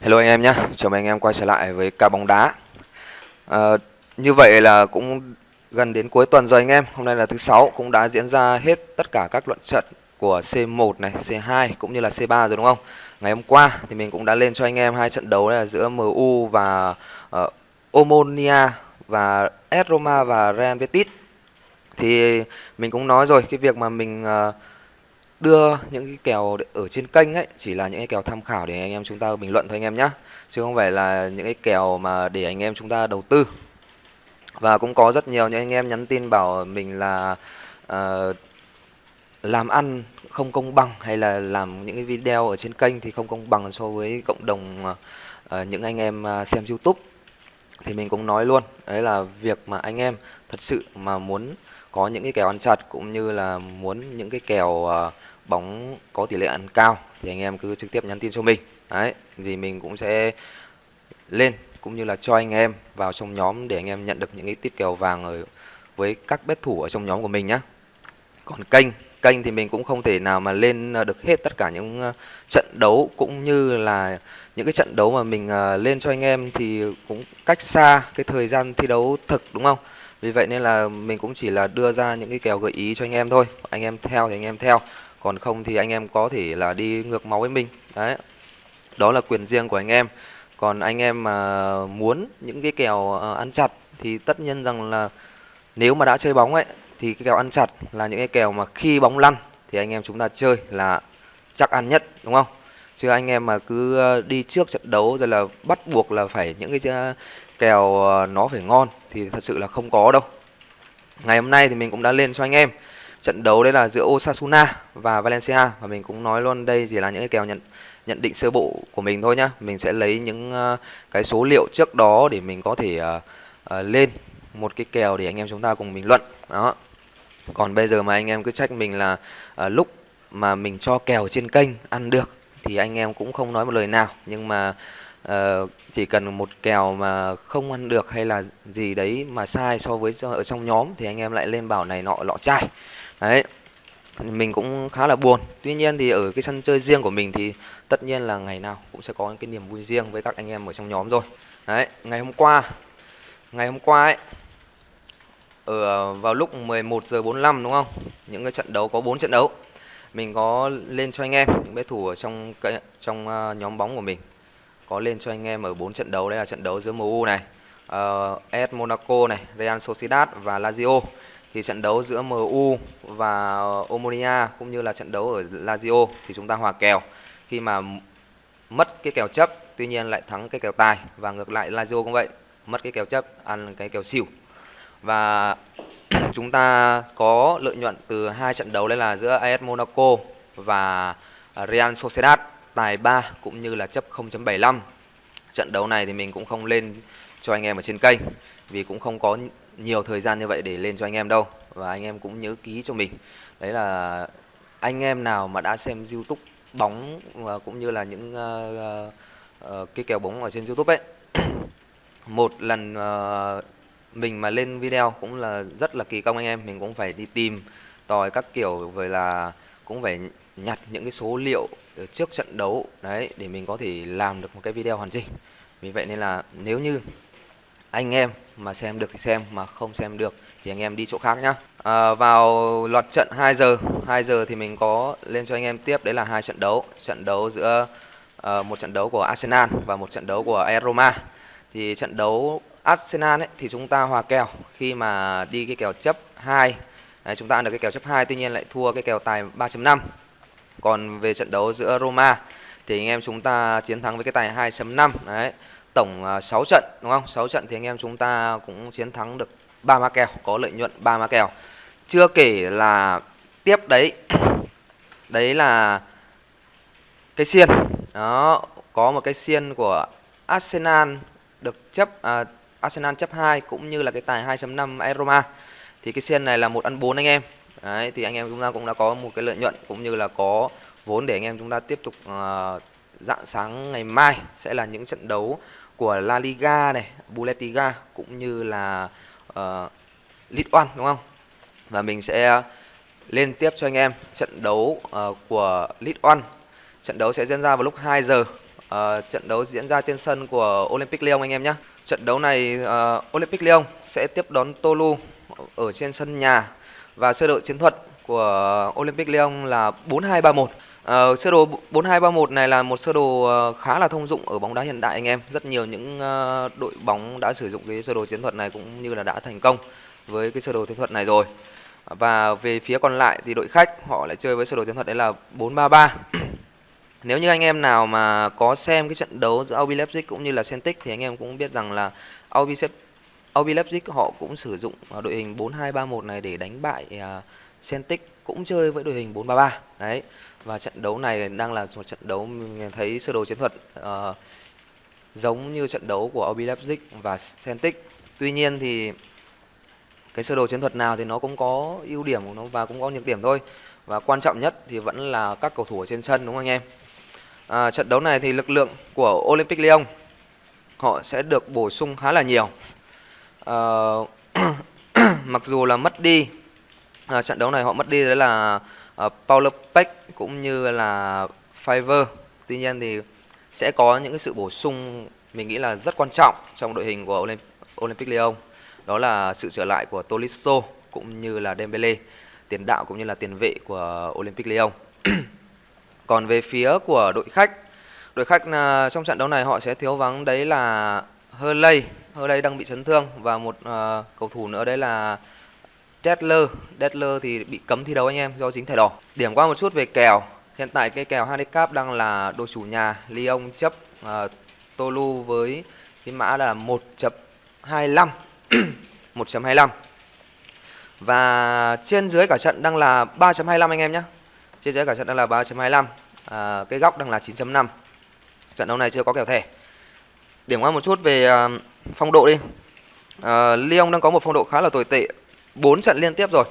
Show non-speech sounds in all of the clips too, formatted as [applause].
Hello anh em nhé, chào mừng anh em quay trở lại với ca bóng đá. À, Như vậy là cũng gần đến cuối tuần rồi anh em Hôm nay là thứ sáu cũng đã diễn ra hết tất cả các luận trận của C1 này, C2 cũng như là C3 rồi đúng không? Ngày hôm qua thì mình cũng đã lên cho anh em hai trận đấu là giữa MU và uh, Omonia và S Roma và Real Betis. Thì mình cũng nói rồi cái việc mà mình uh, đưa những cái kèo ở trên kênh ấy chỉ là những cái kèo tham khảo để anh em chúng ta bình luận thôi anh em nhé chứ không phải là những cái kèo mà để anh em chúng ta đầu tư. Và cũng có rất nhiều những anh em nhắn tin bảo mình là uh, làm ăn không công bằng hay là làm những cái video ở trên kênh thì không công bằng so với cộng đồng uh, những anh em ờ, xem YouTube. Thì mình cũng nói luôn đấy là việc mà anh em thật sự mà muốn có những cái kèo ăn chặt cũng như là muốn những cái kèo uh, bóng có tỷ lệ ăn cao thì anh em cứ trực tiếp nhắn tin cho mình. Đấy, thì mình cũng sẽ lên cũng như là cho anh em vào trong nhóm để anh em nhận được những cái tip kèo vàng ở, với các bet thủ ở trong nhóm của mình nhé còn kênh kênh thì mình cũng không thể nào mà lên ờ, được hết tất cả những ờ, trận đấu cũng như là những cái trận đấu mà mình ờ, lên cho anh em thì cũng cách xa cái thời gian thi đấu thực, đúng không? Vì vậy nên là mình cũng chỉ là đưa ra những cái kèo gợi ý cho anh em thôi. Anh em theo thì anh em theo còn không thì anh em có thể là đi ngược máu với mình. Đấy. Đó là quyền riêng của anh em. Còn anh em mà muốn những cái kèo ờ, ăn chặt thì tất nhiên rằng là nếu mà đã chơi bóng ấy, thì cái kèo ăn chặt là những cái kèo mà khi bóng lăn thì anh em chúng ta chơi là chắc ăn nhất, đúng không? Chứ anh em mà cứ ờ, đi trước trận đấu rồi là bắt buộc là phải những cái ờ, kèo nó phải ngon thì thật sự là không có đâu. Ngày hôm nay thì mình cũng đã lên cho anh em trận đấu đấy là giữa Osasuna và Valencia. Và mình cũng nói luôn đây chỉ là những cái kèo nhận nhận định sơ bộ của mình thôi nhá. Mình sẽ lấy những uh, cái số liệu trước đó để mình có thể uh, uh, lên một cái kèo để anh em chúng ta cùng bình luận. Đó. Còn bây giờ mà anh em cứ trách mình là uh, lúc mà mình cho kèo trên kênh ăn được thì anh em cũng không nói một lời nào. Nhưng mà uh, chỉ cần một kèo mà không ăn được hay là gì đấy mà sai so với ở trong nhóm thì anh em lại lên bảo này nọ lọ chai đấy mình cũng khá là buồn. Tuy nhiên thì ở cái sân chơi riêng của mình thì tất nhiên là ngày nào cũng sẽ có cái niềm vui riêng với các anh em ở trong nhóm rồi. Đấy ngày hôm qua ngày hôm qua ấy ở ờ, vào lúc 11 giờ 45 đúng không? Những cái trận đấu có 4 trận đấu. Mình có lên cho anh em những bé thủ ở trong cái trong uh, nhóm bóng của mình. Có lên cho anh em ở 4 trận đấu đây là trận đấu giữa MU này ờ, uh, AS Monaco này Real Sociedad và Lazio thì trận đấu giữa MU và Omonia cũng như là trận đấu ở Lazio thì chúng ta hòa kèo. Khi mà mất cái kèo chấp, tuy nhiên lại thắng cái kèo tài. Và ngược lại, Lazio cũng vậy, mất cái kèo chấp, ăn cái kèo xỉu. Và [clears throat] chúng ta có lợi nhuận từ hai trận đấu đấy là giữa AS Monaco và Real Sociedad, tài 3 cũng như là chấp 0.75 trận đấu này thì mình cũng không lên cho anh em ở trên kênh vì cũng không có nhiều thời gian như vậy để lên cho anh em đâu. Và anh em cũng nhớ ký cho mình. Đấy là anh em nào mà đã xem youtube bóng và cũng như là những uh, uh, cái kèo bóng ở trên youtube ấy. [clears throat] Một lần uh, mình mà lên video cũng là rất là kỳ công anh em. Mình cũng phải đi tìm tòi các kiểu rồi là cũng phải nhặt những cái số liệu trước trận đấu. Đấy để mình có thể làm được một cái video hoàn chỉnh. Vì vậy nên là nếu như anh em mà xem được thì xem mà không xem được thì anh em đi chỗ khác nhá. À, vào loạt trận 2 giờ 2 giờ thì mình có lên cho anh em tiếp đấy là hai trận đấu. Trận đấu giữa uh, một trận đấu của Arsenal và một trận đấu của AS Roma. Thì trận đấu Arsenal ấy, thì chúng ta hòa kèo khi mà đi cái kèo chấp 2 đấy, chúng ta ăn được cái kèo chấp 2 tuy nhiên lại thua cái kèo tài 3.5 còn về trận đấu giữa Roma thì anh em chúng ta chiến thắng với cái tài 2.5 đấy tổng à, 6 trận đúng không? 6 trận thì anh em chúng ta cũng chiến thắng được 3 má kèo, có lợi nhuận 3 má kèo. Chưa kể là tiếp đấy [coughs] đấy là cái xiên. Đó, có một cái xiên của Arsenal được chấp à, Arsenal chấp 2 cũng như là cái tài 2.5 Aroma. Thì cái xiên này là một ăn 4 anh em. Đấy thì anh em chúng ta cũng đã có một cái lợi nhuận cũng như là có vốn để anh em chúng ta tiếp tục uh, dạng sáng ngày mai sẽ là những trận đấu của La Liga này, Bundesliga cũng như là uh, League One đúng không? Và mình sẽ lên tiếp cho anh em trận đấu uh, của League One. Trận đấu sẽ diễn ra vào lúc 2 giờ uh, trận đấu diễn ra trên sân của Olympic Lyon anh em nhé. Trận đấu này uh, Olympic Lyon sẽ tiếp đón Tolu ở trên sân nhà và sơ đồ chiến thuật của Olympic Lyon là 4231. Uh, sơ đồ 4231 này là một sơ đồ uh, khá là thông dụng ở bóng đá hiện đại anh em. Rất nhiều những uh, đội bóng đã sử dụng cái sơ đồ chiến thuật này cũng như là đã thành công với cái sơ đồ chiến thuật này rồi. Và về phía còn lại thì đội khách họ lại chơi với sơ đồ chiến thuật đấy là 433. [clears throat] Nếu như anh em nào mà có xem cái trận đấu giữa RB Leipzig cũng như là Celtic thì anh em cũng biết rằng là RB RB Leipzig họ cũng sử dụng đội hình 4231 này để đánh bại uh, Celtic cũng chơi với đội hình 433. Đấy. Và trận đấu này đang là một trận đấu mình thấy sơ đồ chiến thuật uh, giống như trận đấu của RB Leipzig và Celtic. Tuy nhiên thì cái sơ đồ chiến thuật nào thì nó cũng có ưu điểm của nó và cũng có nhược điểm thôi. Và quan trọng nhất thì vẫn là các cầu thủ ở trên sân đúng không anh em? À, trận đấu này thì lực lượng của Olympic Lyon họ sẽ được bổ sung khá là nhiều. À, [clears throat] mặc dù là mất đi à, trận đấu này họ mất đi đấy là Ờ, uh, Paulo cũng như là Fiverr. Tuy nhiên thì sẽ có những cái sự bổ sung mình nghĩ là rất quan trọng trong đội hình của Olymp Olympic Lyon. Đó là sự trở lại của Tolisso cũng như là Dembele, tiền đạo cũng như là tiền vệ của Olympic Lyon. [clears throat] Còn về phía của đội khách, đội khách là trong trận đấu này họ sẽ thiếu vắng đấy là Hurley, Hurley đang bị chấn thương và một uh, cầu thủ nữa đấy là Detler, Detler thì bị cấm thi đấu anh em do dính thẻ đỏ. Điểm qua một chút về kèo. Hiện tại cái kèo handicap đang là đội chủ nhà Lyon chấp uh, Tolu với cái mã là 1.25 1.25 [clears throat] và trên dưới cả trận đang là 3.25 anh em nhé trên dưới cả trận đang là 3.25 à, ờ, cái góc đang là 9.5 trận đấu này chưa có kèo thẻ. Điểm qua một chút về uh, phong độ đi. Uh, Lyon đang có một phong độ khá là tồi tệ. 4 trận liên tiếp rồi.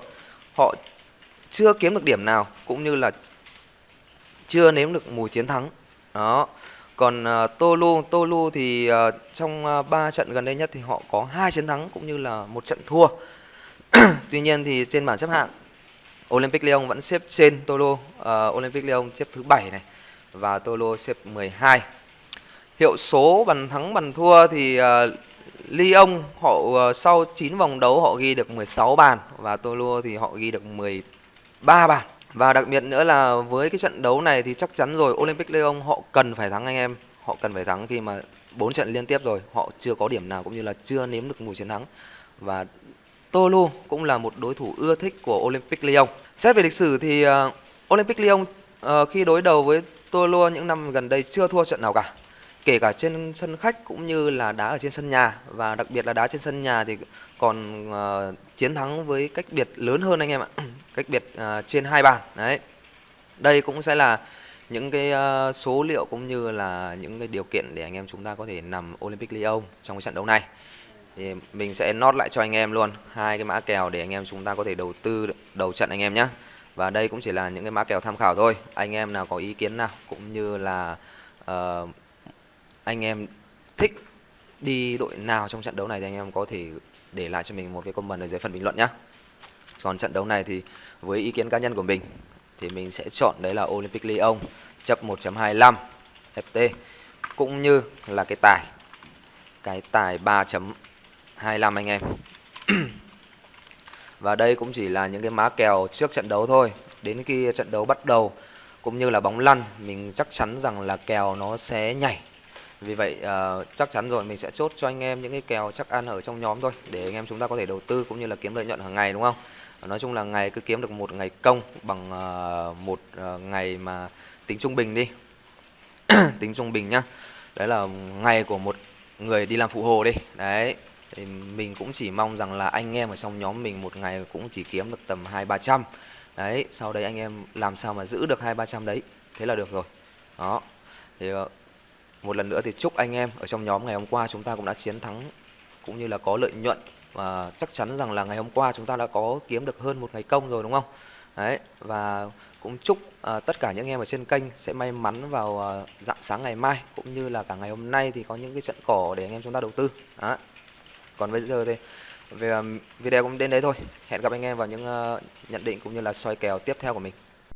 Họ chưa kiếm được điểm nào cũng như là chưa nếm được mùi chiến thắng. Đó. Còn à, uh, Tolu Tolu thì uh, trong à, uh, 3 trận gần đây nhất thì họ có hai chiến thắng cũng như là một trận thua. [clears throat] Tuy nhiên thì trên bảng xếp hạng Olympic Lyon vẫn xếp trên Tolo uh, Olympic Lyon xếp thứ bảy này và Tolo xếp 12 hiệu số bàn thắng bàn thua thì uh, Lyon họ ờ, sau 9 vòng đấu họ ghi được 16 bàn và Tolo thì họ ghi được 13 bàn và đặc biệt nữa là với cái trận đấu này thì chắc chắn rồi Olympic Lyon họ cần phải thắng anh em họ cần phải thắng khi mà bốn trận liên tiếp rồi họ chưa có điểm nào cũng như là chưa nếm được mùi chiến thắng và Tolu cũng là một đối thủ ưa thích của Olympic Lyon. Xét về lịch sử thì uh, Olympic Lyon uh, khi đối đầu với Tolu những năm gần đây chưa thua trận nào cả. Kể cả trên sân khách cũng như là đá ở trên sân nhà và đặc biệt là đá trên sân nhà thì còn uh, chiến thắng với cách biệt lớn hơn anh em ạ. [clears throat] cách biệt uh, trên hai bàn. Đấy. Đây cũng sẽ là những cái uh, số liệu cũng như là những cái điều kiện để anh em chúng ta có thể nằm Olympic Lyon trong cái trận đấu này thì mình sẽ nốt lại cho anh em luôn hai cái mã kèo để anh em chúng ta có thể đầu tư đầu trận anh em nhé và đây cũng chỉ là những cái mã kèo tham khảo thôi anh em nào có ý kiến nào cũng như là uh, anh em thích đi đội nào trong trận đấu này thì anh em có thể để lại cho mình một cái comment ở dưới phần bình luận nhé còn trận đấu này thì với ý kiến cá nhân của mình thì mình sẽ chọn đấy là Olympic Lyon, chấp 1.25 FT cũng như là cái tài cái tài 3.25 anh em. [clears throat] Và đây cũng chỉ là những cái má kèo trước trận đấu thôi. Đến khi trận đấu bắt đầu, cũng như là bóng lăn, mình chắc chắn rằng là kèo nó sẽ nhảy vì vậy uh, chắc chắn rồi mình sẽ chốt cho anh em những cái kèo chắc ăn ở trong nhóm thôi để anh em chúng ta có thể đầu tư cũng như là kiếm lợi nhuận hàng ngày đúng không? Nói chung là ngày cứ kiếm được một ngày công bằng uh, một uh, ngày mà tính trung bình đi. [clears throat] Tính trung bình nhá. Đấy là ngày của một người đi làm phụ hồ đi. Đấy thì mình cũng chỉ mong rằng là anh em ở trong nhóm mình một ngày cũng chỉ kiếm được tầm hai ba trăm. Đấy sau đấy anh em làm sao mà giữ được hai ba trăm đấy thế là được rồi. Đó thì uh, một lần nữa thì chúc anh em ở trong nhóm ngày hôm qua chúng ta cũng đã chiến thắng cũng như là có lợi nhuận và chắc chắn rằng là ngày hôm qua chúng ta đã có kiếm được hơn một ngày công rồi đúng không? Đấy và cũng chúc à, tất cả những em ở trên kênh sẽ may mắn vào à, dạng sáng ngày mai cũng như là cả ngày hôm nay thì có những cái trận cỏ để anh em chúng ta đầu tư. Đó. Còn bây giờ thì về à, video cũng đến đấy thôi. Hẹn gặp anh em vào những uh, nhận định cũng như là soi kèo tiếp theo của mình.